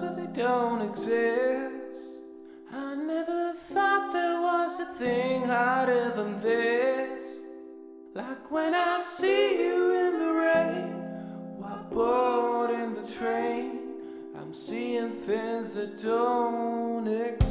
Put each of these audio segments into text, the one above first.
But they don't exist. I never thought there was a thing harder than this. Like when I see you in the rain, while boarding the train, I'm seeing things that don't exist.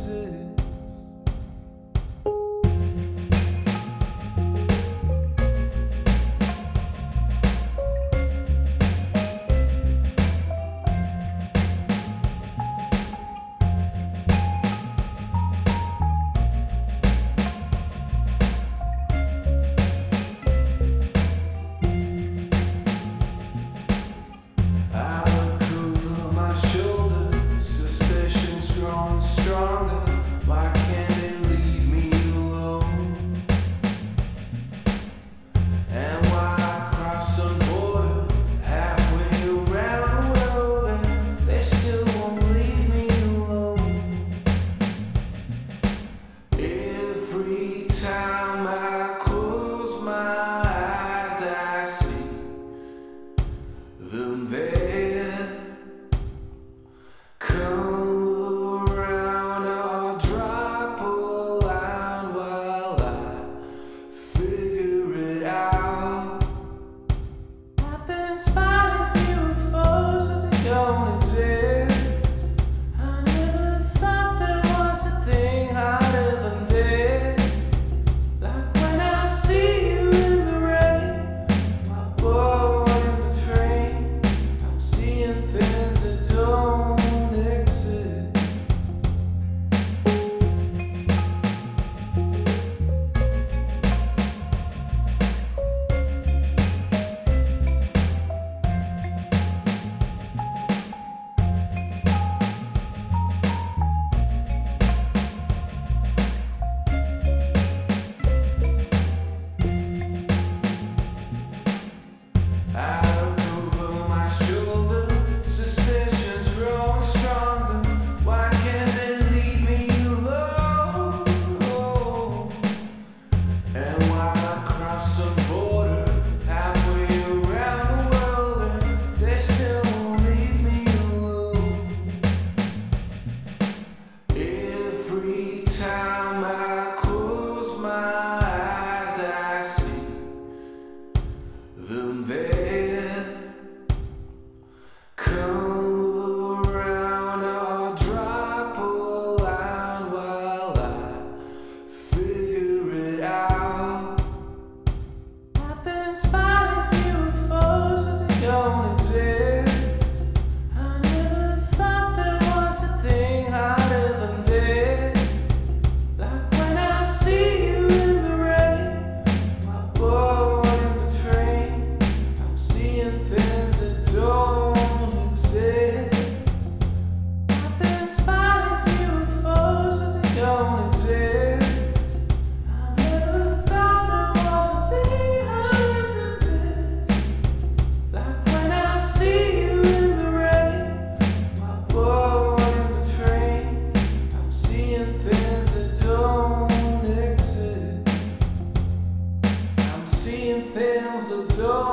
cristão